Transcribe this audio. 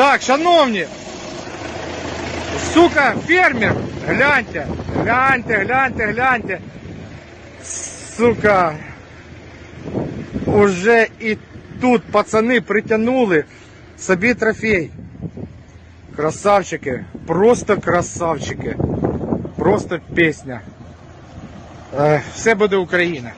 Так, шановні. Сука, фермер. Гляньте, гляньте, гляньте, гляньте. Сука. Уже і тут пацани притягнули собі трофей. Красавчики, просто красавчики. Просто пісня. Э, все буде Україна.